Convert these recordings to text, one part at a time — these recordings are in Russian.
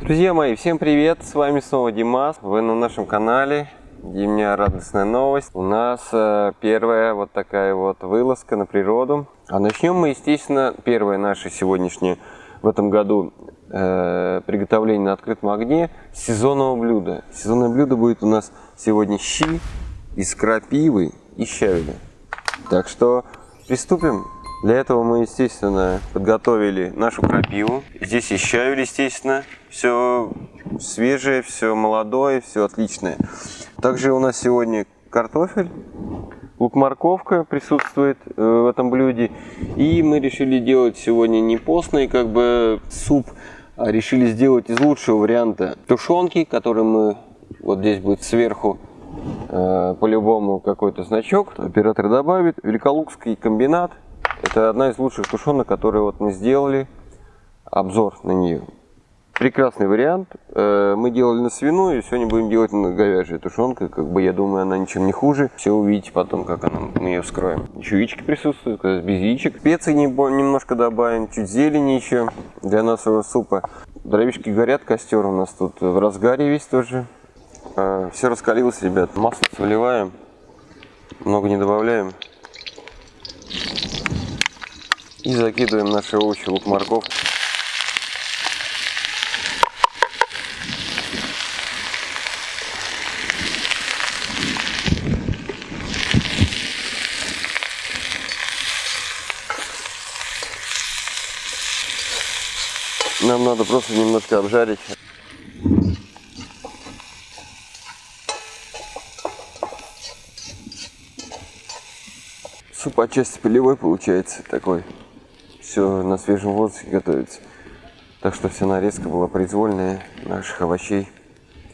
Друзья мои, всем привет! С вами снова Димас. Вы на нашем канале. И у меня радостная новость. У нас э, первая вот такая вот вылазка на природу. А начнем мы, естественно, первое наше сегодняшнее в этом году э, приготовление на открытом огне сезонного блюда. Сезонное блюдо будет у нас сегодня щи из крапивы и щавеля. Так что приступим. Для этого мы, естественно, подготовили нашу крапиву. Здесь и щавель, естественно. Все свежее, все молодое, все отличное. Также у нас сегодня картофель, лук-морковка присутствует э, в этом блюде. И мы решили делать сегодня не постный как бы суп, а решили сделать из лучшего варианта тушенки, который мы вот здесь будет сверху э, по-любому какой-то значок. Оператор добавит. Великолукский комбинат. Это одна из лучших тушенок, которые вот мы сделали. Обзор на нее. Прекрасный вариант. Э, мы делали на свиную, сегодня будем делать на говяжью тушенка. Как бы я думаю, она ничем не хуже. Все увидите потом, как она, мы ее вскроем. Еще яички присутствуют, без яичек. Специи немножко добавим, чуть зелени еще для нашего супа. Дровишки горят, костер у нас тут в разгаре весь тоже. Э, Все раскалилось, ребят. Масло выливаем, много не добавляем. И закидываем наши овощи, лук, морковь. Нам надо просто немножко обжарить. Суп отчасти полевой получается такой. Все на свежем воздухе готовится. Так что вся нарезка была произвольная наших овощей.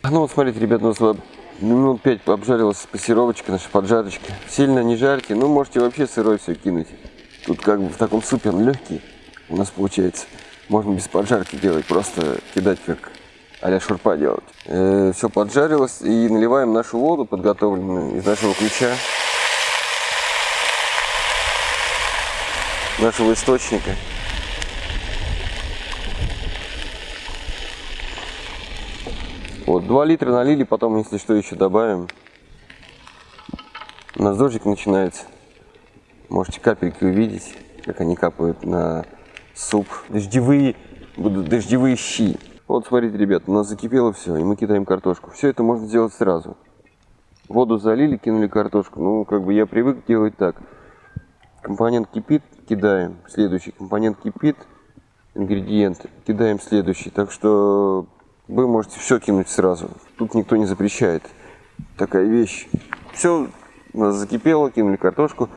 Ну вот смотрите, ребят, у нас минут 5 обжарилась пассировочка, наша поджарочка. Сильно не жарьте, ну можете вообще сырой все кинуть. Тут как бы в таком супе он легкий у нас получается. Можно без поджарки делать, просто кидать как а шурпа делать. Э, все поджарилось и наливаем нашу воду подготовленную из нашего ключа. Нашего источника. Вот, 2 литра налили, потом, если что, еще добавим. У нас дождик начинается. Можете капельки увидеть, как они капают на суп. Дождевые, будут дождевые щи. Вот смотрите, ребят, у нас закипело все, и мы кидаем картошку. Все это можно сделать сразу. Воду залили, кинули картошку. Ну, как бы я привык делать так. Компонент кипит, кидаем. Следующий компонент кипит, ингредиент, кидаем следующий. Так что вы можете все кинуть сразу. Тут никто не запрещает. Такая вещь. Все закипело, кинули картошку.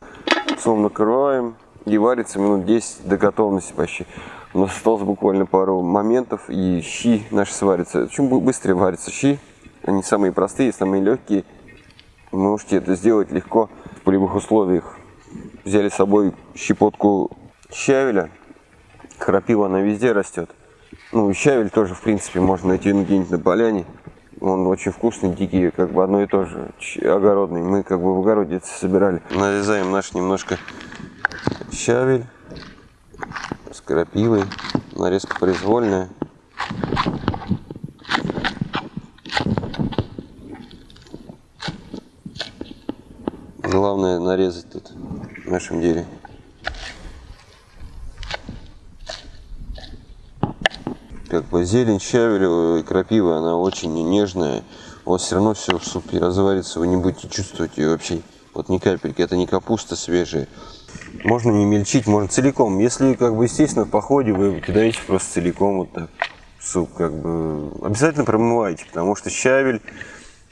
Словом накрываем и варится минут 10 до готовности почти. У нас осталось буквально пару моментов, и щи наши сварятся. Чем быстрее варятся щи, они самые простые, самые легкие. Можете это сделать легко в полевых условиях. Взяли с собой щепотку щавеля. Крапива, она везде растет. Ну, щавель тоже, в принципе, можно найти где-нибудь на поляне. Он очень вкусный, дикий, как бы одно и то же, огородный. Мы как бы в огороде это собирали. Нарезаем наш немножко щавель с крапивой. Нарезка произвольная. Главное нарезать тут в нашем деле. Как бы зелень щавеля и крапива, она очень нежная. У вас все равно все в супе разварится, вы не будете чувствовать ее вообще. Вот ни капельки, это не капуста свежая. Можно не мельчить, можно целиком. Если, как бы, естественно, в походе вы кидаете просто целиком вот так суп, как бы, обязательно промывайте, потому что щавель,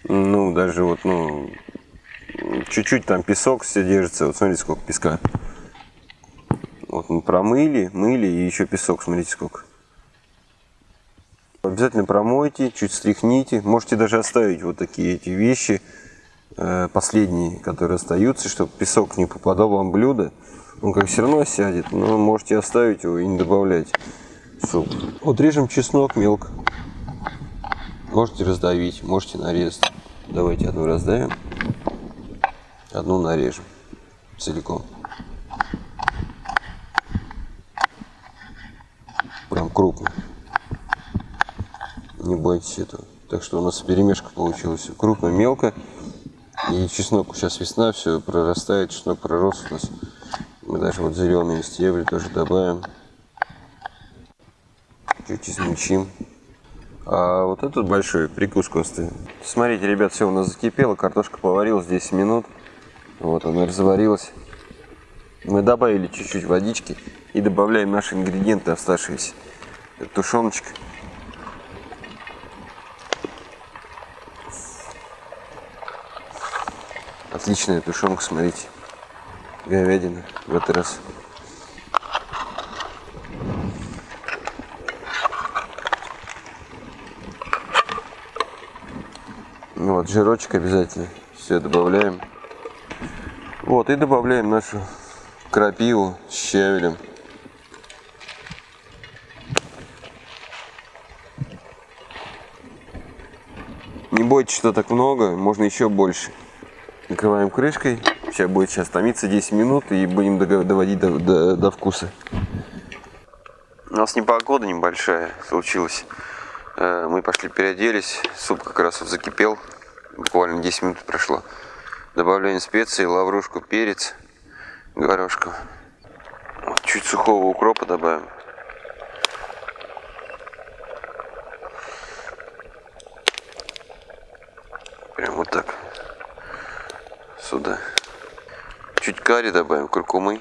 ну, даже вот, ну, чуть-чуть там песок все держится, вот смотрите, сколько песка. Вот мы промыли, мыли и еще песок, смотрите, сколько. Обязательно промойте, чуть стряхните. Можете даже оставить вот такие эти вещи, э, последние, которые остаются, чтобы песок не попадал вам в блюдо. Он как все равно сядет, но можете оставить его и не добавлять в суп. Вот режем чеснок мелко. Можете раздавить, можете нарезать. Давайте одну раздавим, одну нарежем целиком. Прям крупно. Не бойтесь этого. Так что у нас перемешка получилась. Крупно, мелко. И чеснок, сейчас весна, все прорастает, чеснок пророс у нас. Мы даже вот зеленые стебли тоже добавим. Чуть измельчим. А вот этот большой прикуску оставим. Смотрите, ребят, все у нас закипело, картошка поварилась 10 минут. Вот она разварилась. Мы добавили чуть-чуть водички и добавляем наши ингредиенты оставшиеся. Это тушеночка. Отличная тушенка, смотрите. Говядина в этот раз. Вот, жирочек обязательно. Все добавляем. Вот, и добавляем нашу крапиву с щавелем. Не бойтесь, что так много, можно еще больше. Накрываем крышкой. Сейчас будет сейчас томиться 10 минут и будем доводить до, до, до вкуса. У нас непогода небольшая случилась. Э, мы пошли переоделись, суп как раз закипел, буквально 10 минут прошло. Добавляем специи, лаврушку, перец, горошку. Чуть сухого укропа добавим. Прям вот так. Сюда. Чуть карри добавим, куркумы.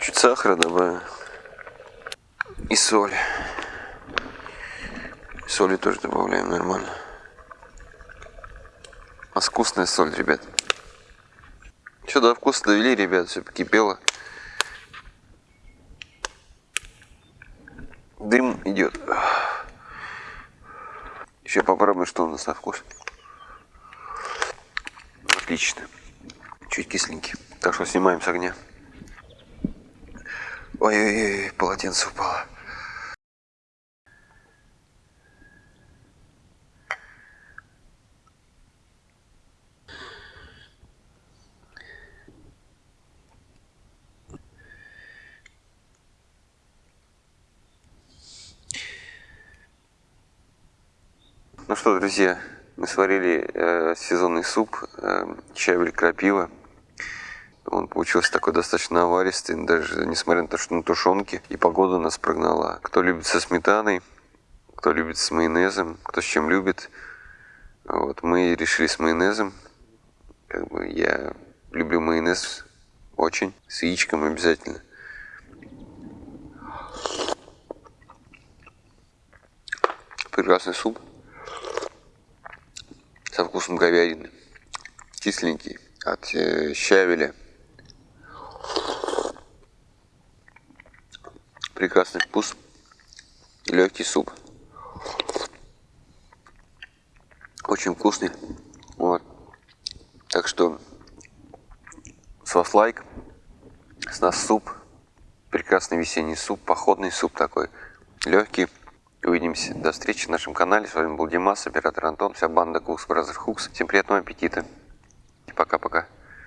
Чуть сахара добавим. И соль. Соли тоже добавляем нормально. А вкусная соль, ребят. Все до вкуса довели, ребят, все покипело. Дым идет. Еще попробуем, что у нас на вкус. Отлично. Чуть кисленький. Так что снимаем с огня. Ой-ой-ой, полотенце упало. Ну что, друзья, мы сварили э, сезонный суп, э, чавель крапива. Он получился такой достаточно аваристый, даже несмотря на то, что на тушенке. И погода нас прогнала. Кто любит со сметаной, кто любит с майонезом, кто с чем любит. Вот, мы решили с майонезом. Как бы я люблю майонез очень, с яичком обязательно. Прекрасный суп со вкусом говядины. Кисленький от э, щавеля. Прекрасный вкус легкий суп. Очень вкусный. Вот. Так что с вас лайк. С нас суп. Прекрасный весенний суп. Походный суп такой. Легкий. Увидимся. До встречи в нашем канале. С вами был Димас, оператор Антон, вся банда Cooks Brother Hooks. Всем приятного аппетита. Пока-пока.